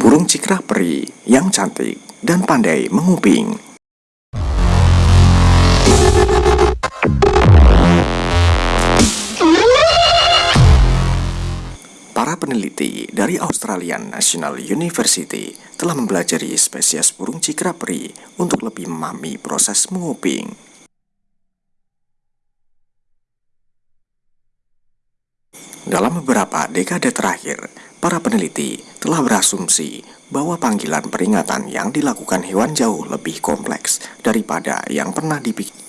burung cikrah peri yang cantik dan pandai menguping. Para peneliti dari Australian National University telah mempelajari spesies burung cikrah peri untuk lebih memahami proses menguping. Dalam beberapa dekade terakhir, para peneliti telah berasumsi bahwa panggilan peringatan yang dilakukan hewan jauh lebih kompleks daripada yang pernah dipikir.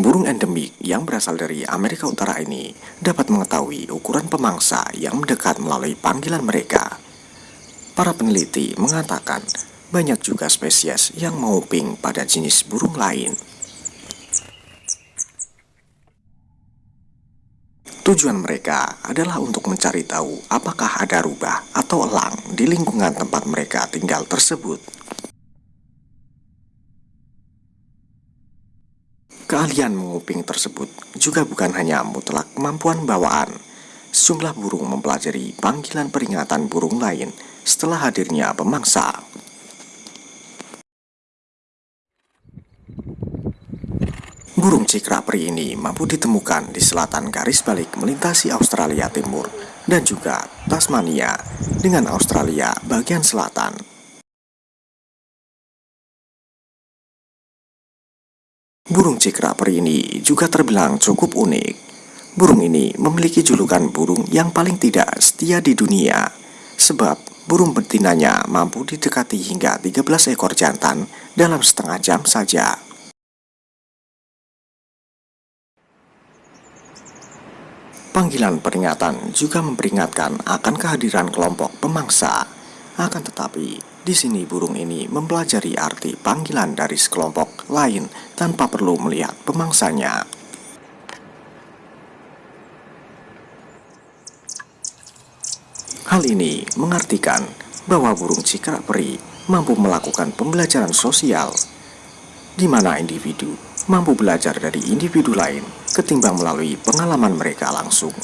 Burung endemik yang berasal dari Amerika Utara ini dapat mengetahui ukuran pemangsa yang mendekat melalui panggilan mereka. Para peneliti mengatakan banyak juga spesies yang menguping pada jenis burung lain. Tujuan mereka adalah untuk mencari tahu apakah ada rubah atau elang di lingkungan tempat mereka tinggal tersebut. Keahlian menguping tersebut juga bukan hanya mutlak kemampuan bawaan. Sejumlah burung mempelajari panggilan peringatan burung lain setelah hadirnya pemangsa. Burung cikra peri ini mampu ditemukan di selatan garis balik melintasi Australia Timur dan juga Tasmania dengan Australia bagian selatan. Burung cikraper ini juga terbilang cukup unik. Burung ini memiliki julukan burung yang paling tidak setia di dunia, sebab burung betinanya mampu didekati hingga 13 ekor jantan dalam setengah jam saja. Panggilan peringatan juga memperingatkan akan kehadiran kelompok pemangsa. Akan tetapi, di sini burung ini mempelajari arti panggilan dari sekelompok lain tanpa perlu melihat pemangsanya. Hal ini mengartikan bahwa burung cikrak peri mampu melakukan pembelajaran sosial, di mana individu mampu belajar dari individu lain ketimbang melalui pengalaman mereka langsung.